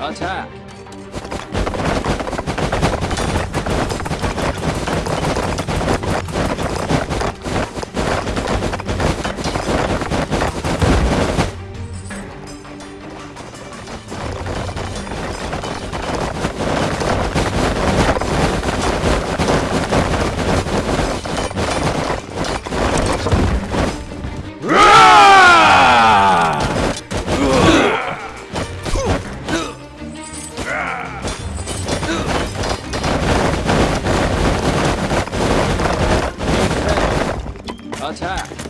Attack. 老蔡。